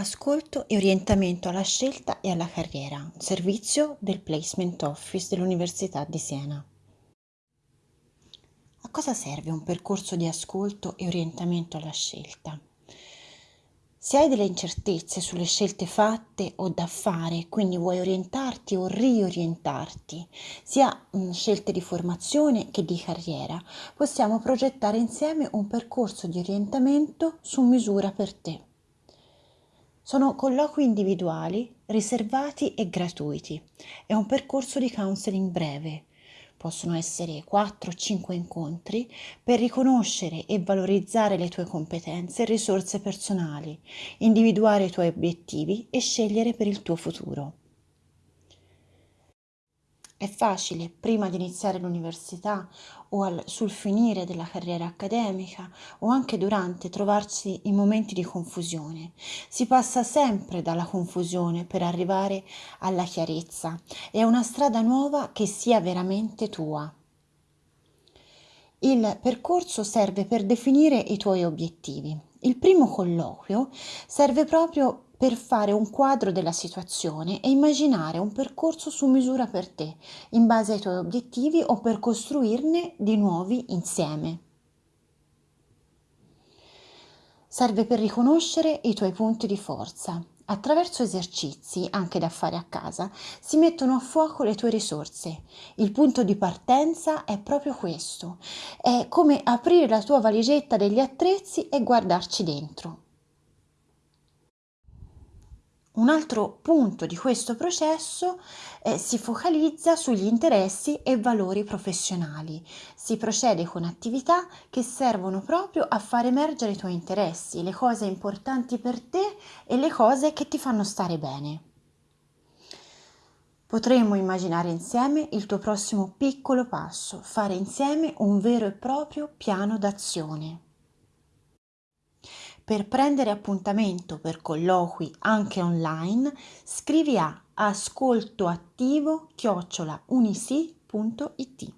Ascolto e orientamento alla scelta e alla carriera, servizio del Placement Office dell'Università di Siena. A cosa serve un percorso di ascolto e orientamento alla scelta? Se hai delle incertezze sulle scelte fatte o da fare, quindi vuoi orientarti o riorientarti, sia scelte di formazione che di carriera, possiamo progettare insieme un percorso di orientamento su misura per te. Sono colloqui individuali, riservati e gratuiti. È un percorso di counseling breve. Possono essere 4-5 incontri per riconoscere e valorizzare le tue competenze e risorse personali, individuare i tuoi obiettivi e scegliere per il tuo futuro. È facile, prima di iniziare l'università o al, sul finire della carriera accademica o anche durante, trovarsi in momenti di confusione. Si passa sempre dalla confusione per arrivare alla chiarezza. È una strada nuova che sia veramente tua. Il percorso serve per definire i tuoi obiettivi. Il primo colloquio serve proprio per fare un quadro della situazione e immaginare un percorso su misura per te, in base ai tuoi obiettivi o per costruirne di nuovi insieme. Serve per riconoscere i tuoi punti di forza. Attraverso esercizi, anche da fare a casa, si mettono a fuoco le tue risorse. Il punto di partenza è proprio questo. È come aprire la tua valigetta degli attrezzi e guardarci dentro. Un altro punto di questo processo eh, si focalizza sugli interessi e valori professionali. Si procede con attività che servono proprio a far emergere i tuoi interessi, le cose importanti per te e le cose che ti fanno stare bene. Potremmo immaginare insieme il tuo prossimo piccolo passo, fare insieme un vero e proprio piano d'azione. Per prendere appuntamento per colloqui anche online, scrivi a ascoltoattivo-unisi.it.